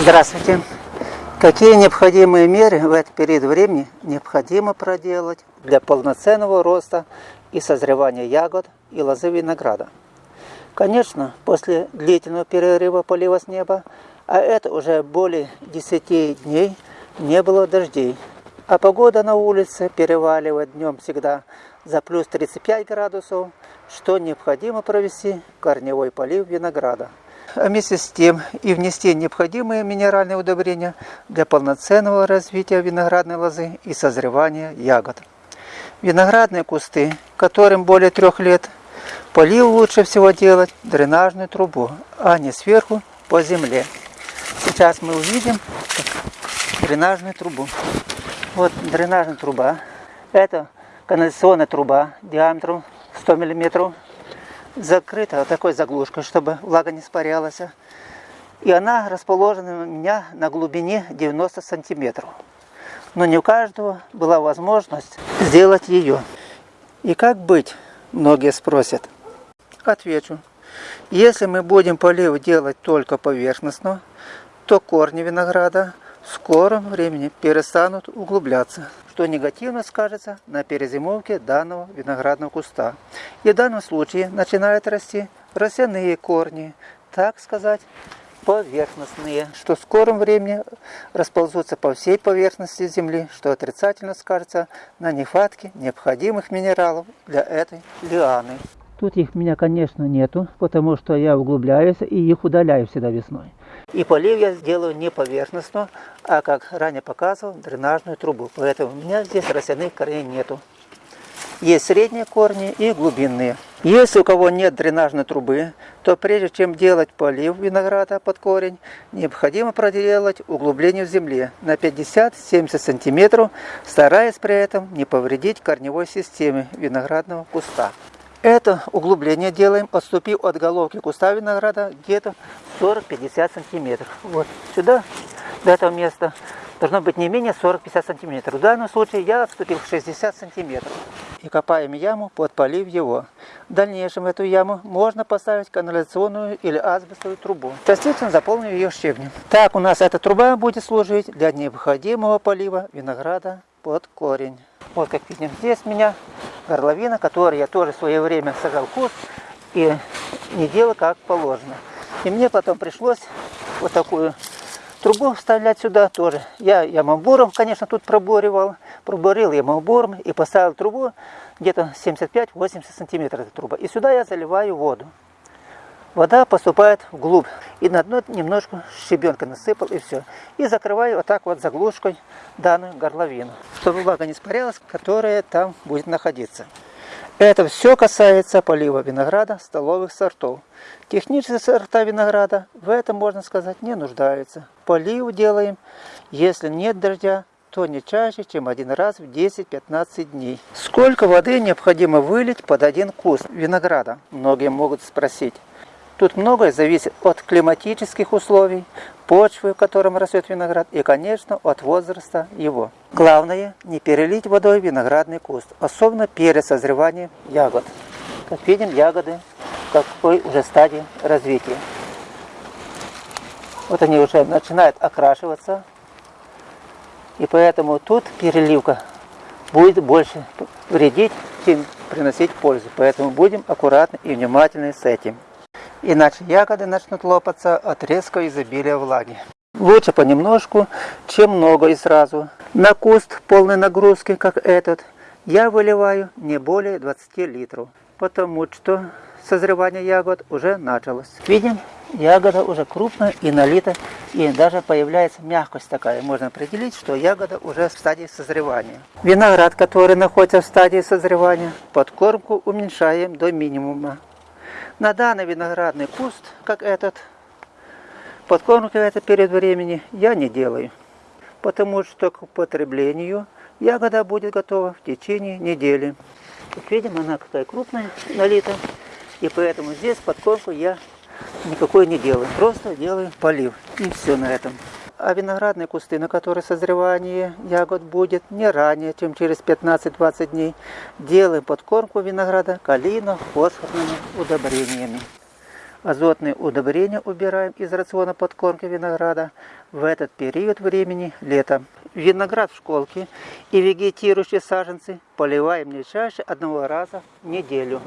Здравствуйте. Какие необходимые меры в этот период времени необходимо проделать для полноценного роста и созревания ягод и лозы винограда? Конечно, после длительного перерыва полива с неба, а это уже более 10 дней, не было дождей, а погода на улице переваливает днем всегда за плюс 35 градусов, что необходимо провести корневой полив винограда а вместе с тем и внести необходимые минеральные удобрения для полноценного развития виноградной лозы и созревания ягод. Виноградные кусты, которым более трех лет, полив лучше всего делать дренажную трубу, а не сверху по земле. Сейчас мы увидим дренажную трубу. Вот дренажная труба. Это канализационная труба диаметром 100 миллиметров закрыта вот такой заглушкой, чтобы влага не испарялась. И она расположена у меня на глубине 90 сантиметров. Но не у каждого была возможность сделать ее. И как быть, многие спросят. Отвечу. Если мы будем полив делать только поверхностно, то корни винограда в скором времени перестанут углубляться, что негативно скажется на перезимовке данного виноградного куста. И в данном случае начинают расти росяные корни, так сказать, поверхностные, что в скором времени расползутся по всей поверхности земли, что отрицательно скажется на нехватке необходимых минералов для этой лианы. Тут их у меня, конечно, нету, потому что я углубляюсь и их удаляю всегда весной. И полив я сделаю не поверхностно, а, как ранее показывал, дренажную трубу. Поэтому у меня здесь росяных корней нету. Есть средние корни и глубинные. Если у кого нет дренажной трубы, то прежде чем делать полив винограда под корень, необходимо проделать углубление в земле на 50-70 см, стараясь при этом не повредить корневой системе виноградного куста. Это углубление делаем, отступив от головки куста винограда где-то 40-50 сантиметров. Вот сюда, до этого места, должно быть не менее 40-50 сантиметров. В данном случае я отступил 60 сантиметров. И копаем яму, подполив его. В дальнейшем в эту яму можно поставить канализационную или асбестовую трубу. Частично заполнив ее щебнем. Так у нас эта труба будет служить для необходимого полива винограда под корень. Вот как видим, здесь у меня горловина, которую я тоже в свое время сажал куст и не делал как положено. И мне потом пришлось вот такую трубу вставлять сюда тоже. Я ямобором, конечно, тут проборивал, проборил ямобором и поставил трубу где-то 75-80 сантиметров эта труба. И сюда я заливаю воду. Вода поступает вглубь. И на дно немножко щебенка насыпал и все. И закрываю вот так вот заглушкой данную горловину, чтобы влага не испарялась, которая там будет находиться. Это все касается полива винограда столовых сортов. Технические сорта винограда в этом, можно сказать, не нуждаются. Полив делаем, если нет дождя, то не чаще, чем один раз в 10-15 дней. Сколько воды необходимо вылить под один куст винограда? Многие могут спросить. Тут многое зависит от климатических условий, почвы, в котором растет виноград, и, конечно, от возраста его. Главное, не перелить водой виноградный куст, особенно перед созреванием ягод. Как видим, ягоды в какой уже стадии развития. Вот они уже начинают окрашиваться, и поэтому тут переливка будет больше вредить, чем приносить пользу. Поэтому будем аккуратны и внимательны с этим иначе ягоды начнут лопаться от резкого изобилия влаги. Лучше понемножку, чем много и сразу. На куст полной нагрузки, как этот, я выливаю не более 20 литров, потому что созревание ягод уже началось. Видим, ягода уже крупная и налита, и даже появляется мягкость такая. Можно определить, что ягода уже в стадии созревания. Виноград, который находится в стадии созревания, подкормку уменьшаем до минимума. На данный виноградный куст, как этот, подкормки это перед времени я не делаю, потому что к употреблению ягода будет готова в течение недели. Как видим, она какая крупная, налита, и поэтому здесь подкормку я никакой не делаю, просто делаю полив, и все на этом а виноградные кусты, на которые созревание ягод будет не ранее, чем через 15-20 дней, делаем подкормку винограда калийно-фосфорными удобрениями. Азотные удобрения убираем из рациона подкормки винограда в этот период времени летом. Виноград в школке и вегетирующие саженцы поливаем не чаще одного раза в неделю.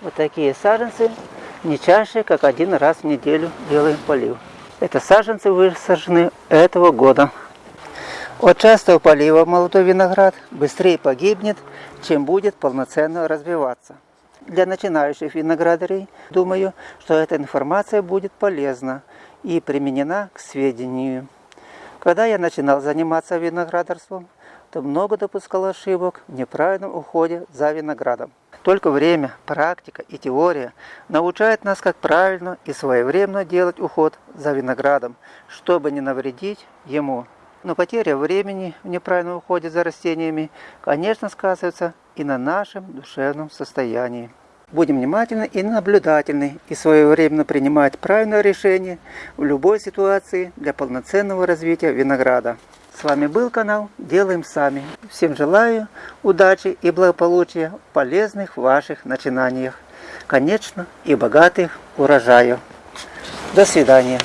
Вот такие саженцы не чаще, как один раз в неделю делаем полив. Это саженцы высажены этого года. От частого полива молодой виноград быстрее погибнет, чем будет полноценно развиваться. Для начинающих виноградарей, думаю, что эта информация будет полезна и применена к сведению. Когда я начинал заниматься виноградарством, то много допускал ошибок в неправильном уходе за виноградом. Только время, практика и теория научают нас, как правильно и своевременно делать уход за виноградом, чтобы не навредить ему. Но потеря времени в неправильном уходе за растениями, конечно, сказывается и на нашем душевном состоянии. Будем внимательны и наблюдательны и своевременно принимать правильное решение в любой ситуации для полноценного развития винограда. С вами был канал Делаем Сами. Всем желаю удачи и благополучия в полезных ваших начинаниях. Конечно, и богатых урожаев. До свидания.